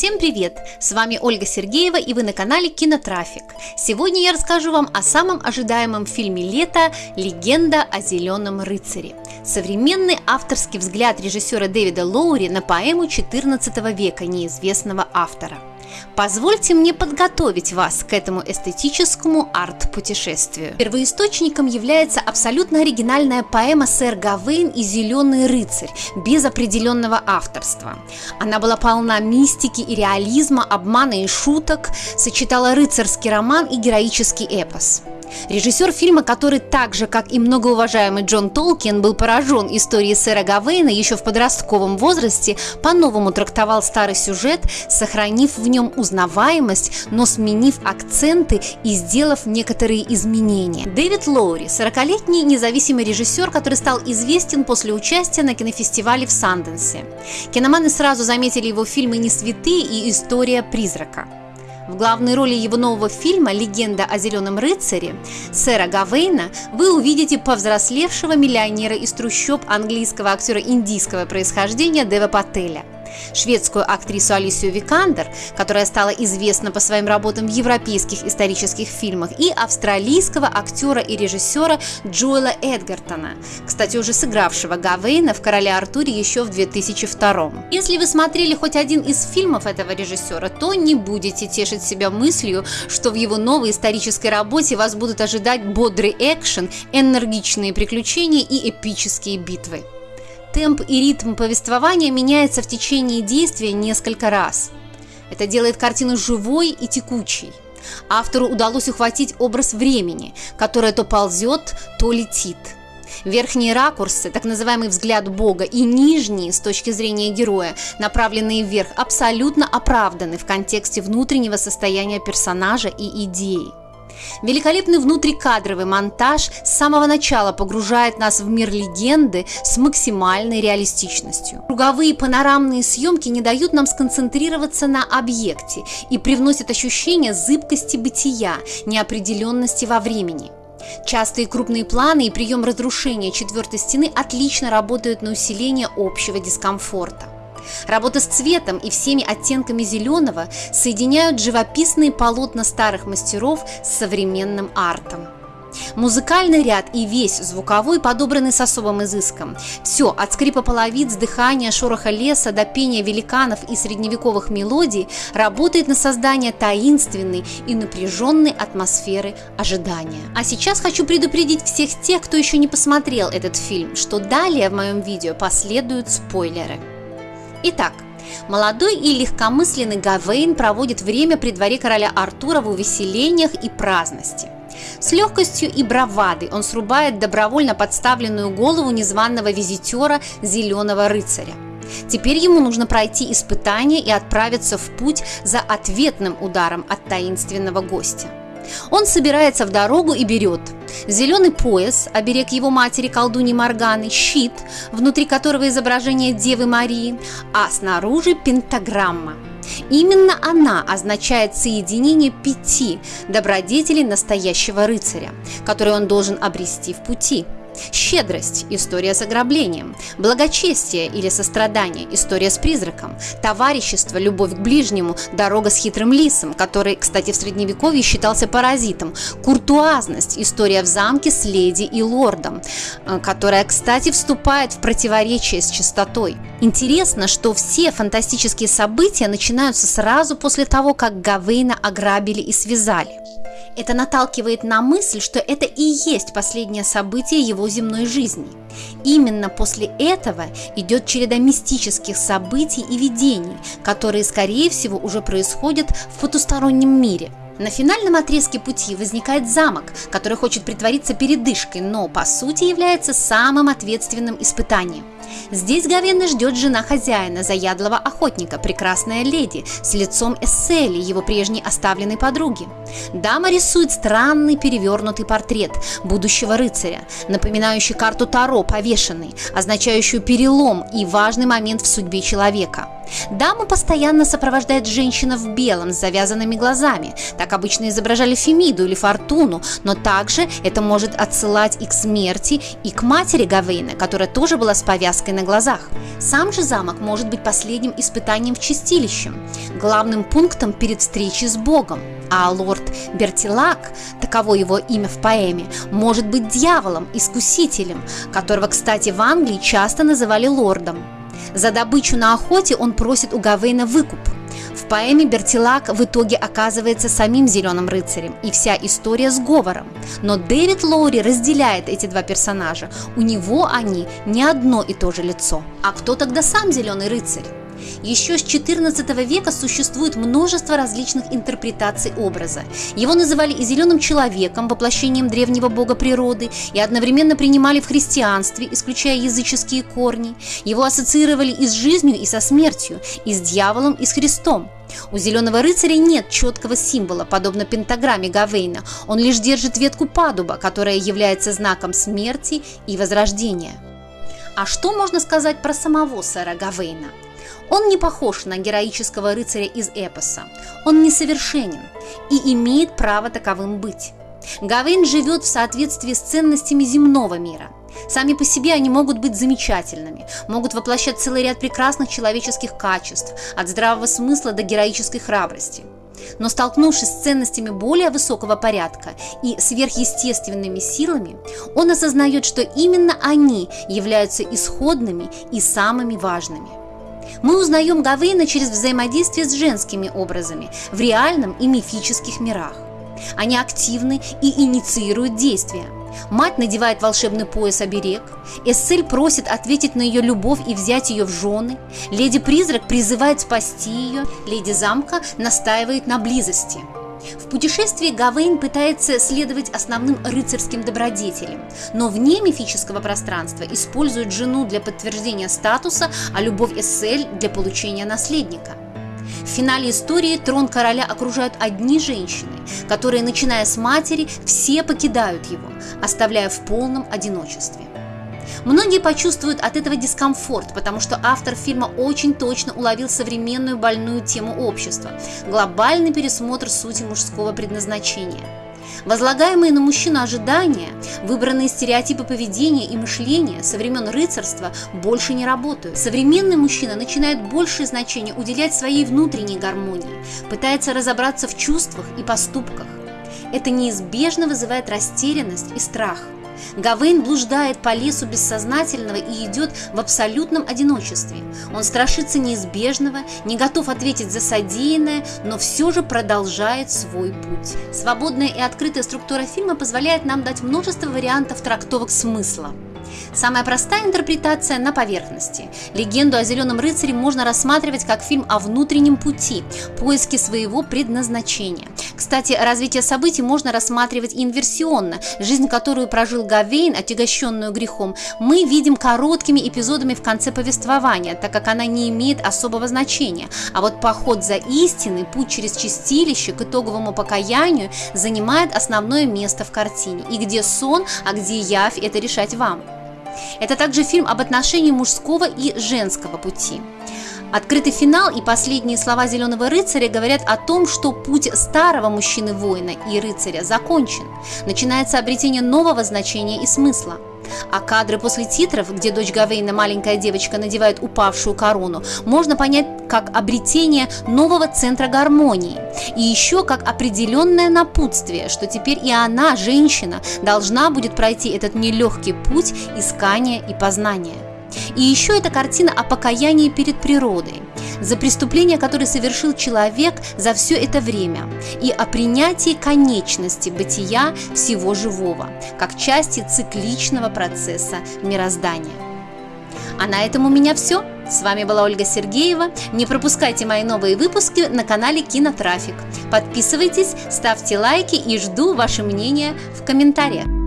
Всем привет! С вами Ольга Сергеева и вы на канале Кинотрафик. Сегодня я расскажу вам о самом ожидаемом фильме лета «Легенда о зеленом рыцаре». Современный авторский взгляд режиссера Дэвида Лоури на поэму XIV века неизвестного автора – Позвольте мне подготовить вас к этому эстетическому арт-путешествию. Первоисточником является абсолютно оригинальная поэма «Сэр Гавейн и зеленый рыцарь» без определенного авторства. Она была полна мистики и реализма, обмана и шуток, сочетала рыцарский роман и героический эпос. Режиссер фильма, который так же, как и многоуважаемый Джон Толкин, был поражен историей сэра Гавейна еще в подростковом возрасте, по-новому трактовал старый сюжет, сохранив в нем узнаваемость, но сменив акценты и сделав некоторые изменения. Дэвид Лоури, 40-летний независимый режиссер, который стал известен после участия на кинофестивале в Санденсе. Киноманы сразу заметили его фильмы «Не святые» и «История призрака». В главной роли его нового фильма «Легенда о зеленом рыцаре» сэра Гавейна вы увидите повзрослевшего миллионера из трущоб английского актера индийского происхождения Дева Пателя – шведскую актрису Алисию Викандер, которая стала известна по своим работам в европейских исторических фильмах, и австралийского актера и режиссера Джоэла Эдгартона, кстати, уже сыгравшего Гавейна в «Короле Артуре» еще в 2002 Если вы смотрели хоть один из фильмов этого режиссера, то не будете тешить себя мыслью, что в его новой исторической работе вас будут ожидать бодрый экшен, энергичные приключения и эпические битвы. Темп и ритм повествования меняется в течение действия несколько раз. Это делает картину живой и текучей. Автору удалось ухватить образ времени, которое то ползет, то летит. Верхние ракурсы, так называемый взгляд Бога, и нижние, с точки зрения героя, направленные вверх, абсолютно оправданы в контексте внутреннего состояния персонажа и идеи. Великолепный внутрикадровый монтаж с самого начала погружает нас в мир легенды с максимальной реалистичностью. Круговые панорамные съемки не дают нам сконцентрироваться на объекте и привносят ощущение зыбкости бытия, неопределенности во времени. Частые крупные планы и прием разрушения четвертой стены отлично работают на усиление общего дискомфорта. Работа с цветом и всеми оттенками зеленого соединяют живописные полотна старых мастеров с современным артом. Музыкальный ряд и весь звуковой подобраны с особым изыском. Все, от скрипа половиц, дыхания, шороха леса до пения великанов и средневековых мелодий, работает на создание таинственной и напряженной атмосферы ожидания. А сейчас хочу предупредить всех тех, кто еще не посмотрел этот фильм, что далее в моем видео последуют спойлеры. Итак, молодой и легкомысленный Гавейн проводит время при дворе короля Артура в увеселениях и праздности. С легкостью и бравадой он срубает добровольно подставленную голову незваного визитера Зеленого рыцаря. Теперь ему нужно пройти испытание и отправиться в путь за ответным ударом от таинственного гостя. Он собирается в дорогу и берет зеленый пояс, оберег его матери колдуни Морганы, щит, внутри которого изображение Девы Марии, а снаружи пентаграмма. Именно она означает соединение пяти добродетелей настоящего рыцаря, которые он должен обрести в пути – Щедрость – история с ограблением. Благочестие или сострадание – история с призраком. Товарищество, любовь к ближнему – дорога с хитрым лисом, который, кстати, в средневековье считался паразитом. Куртуазность – история в замке с леди и лордом, э, которая, кстати, вступает в противоречие с чистотой. Интересно, что все фантастические события начинаются сразу после того, как Гавейна ограбили и связали. Это наталкивает на мысль, что это и есть последнее событие его земной жизни. Именно после этого идет череда мистических событий и видений, которые, скорее всего, уже происходят в потустороннем мире – на финальном отрезке пути возникает замок, который хочет притвориться передышкой, но по сути является самым ответственным испытанием. Здесь Гавена ждет жена хозяина, заядлого охотника, прекрасная леди, с лицом Эссели, его прежней оставленной подруги. Дама рисует странный перевернутый портрет будущего рыцаря, напоминающий карту Таро повешенный, означающую перелом и важный момент в судьбе человека – Даму постоянно сопровождает женщина в белом с завязанными глазами. Так обычно изображали Фемиду или Фортуну, но также это может отсылать и к смерти, и к матери Гавейна, которая тоже была с повязкой на глазах. Сам же замок может быть последним испытанием в чистилище, главным пунктом перед встречей с Богом. А лорд Бертилак, таково его имя в поэме, может быть дьяволом, искусителем, которого, кстати, в Англии часто называли лордом. За добычу на охоте он просит у Гавейна выкуп. В поэме Бертилак в итоге оказывается самим Зеленым рыцарем, и вся история сговором. Но Дэвид Лоури разделяет эти два персонажа. У него они не одно и то же лицо. А кто тогда сам Зеленый рыцарь? Еще с XIV века существует множество различных интерпретаций образа. Его называли и зеленым человеком, воплощением древнего бога природы, и одновременно принимали в христианстве, исключая языческие корни. Его ассоциировали и с жизнью, и со смертью, и с дьяволом, и с Христом. У зеленого рыцаря нет четкого символа, подобно пентаграмме Гавейна. Он лишь держит ветку падуба, которая является знаком смерти и возрождения. А что можно сказать про самого сэра Гавейна? Он не похож на героического рыцаря из эпоса. Он несовершенен и имеет право таковым быть. Гавейн живет в соответствии с ценностями земного мира. Сами по себе они могут быть замечательными, могут воплощать целый ряд прекрасных человеческих качеств, от здравого смысла до героической храбрости. Но столкнувшись с ценностями более высокого порядка и сверхъестественными силами, он осознает, что именно они являются исходными и самыми важными. Мы узнаем Гавейна через взаимодействие с женскими образами в реальном и мифических мирах. Они активны и инициируют действия. Мать надевает волшебный пояс-оберег, Эссель просит ответить на ее любовь и взять ее в жены, Леди-призрак призывает спасти ее, Леди Замка настаивает на близости – в путешествии Гавейн пытается следовать основным рыцарским добродетелям, но вне мифического пространства использует жену для подтверждения статуса, а любовь Эссель для получения наследника. В финале истории трон короля окружают одни женщины, которые, начиная с матери, все покидают его, оставляя в полном одиночестве. Многие почувствуют от этого дискомфорт, потому что автор фильма очень точно уловил современную больную тему общества – глобальный пересмотр сути мужского предназначения. Возлагаемые на мужчину ожидания, выбранные стереотипы поведения и мышления со времен рыцарства больше не работают. Современный мужчина начинает большее значение уделять своей внутренней гармонии, пытается разобраться в чувствах и поступках. Это неизбежно вызывает растерянность и страх – Гавейн блуждает по лесу бессознательного и идет в абсолютном одиночестве. Он страшится неизбежного, не готов ответить за содеянное, но все же продолжает свой путь. Свободная и открытая структура фильма позволяет нам дать множество вариантов трактовок смысла. Самая простая интерпретация на поверхности. Легенду о Зеленом рыцаре можно рассматривать как фильм о внутреннем пути, поиске своего предназначения. Кстати, развитие событий можно рассматривать инверсионно. Жизнь, которую прожил Гавейн, отягощенную грехом, мы видим короткими эпизодами в конце повествования, так как она не имеет особого значения. А вот поход за истиной, путь через чистилище к итоговому покаянию занимает основное место в картине. И где сон, а где явь, это решать вам. Это также фильм об отношении мужского и женского пути. Открытый финал и последние слова «Зеленого рыцаря» говорят о том, что путь старого мужчины-воина и рыцаря закончен. Начинается обретение нового значения и смысла. А кадры после титров, где дочь Гавейна, маленькая девочка, надевает упавшую корону, можно понять как обретение нового центра гармонии. И еще как определенное напутствие, что теперь и она, женщина, должна будет пройти этот нелегкий путь искания и познания. И еще эта картина о покаянии перед природой, за преступление, которое совершил человек за все это время, и о принятии конечности бытия всего живого, как части цикличного процесса мироздания. А на этом у меня все. С вами была Ольга Сергеева. Не пропускайте мои новые выпуски на канале Кинотрафик. Подписывайтесь, ставьте лайки и жду ваше мнение в комментариях.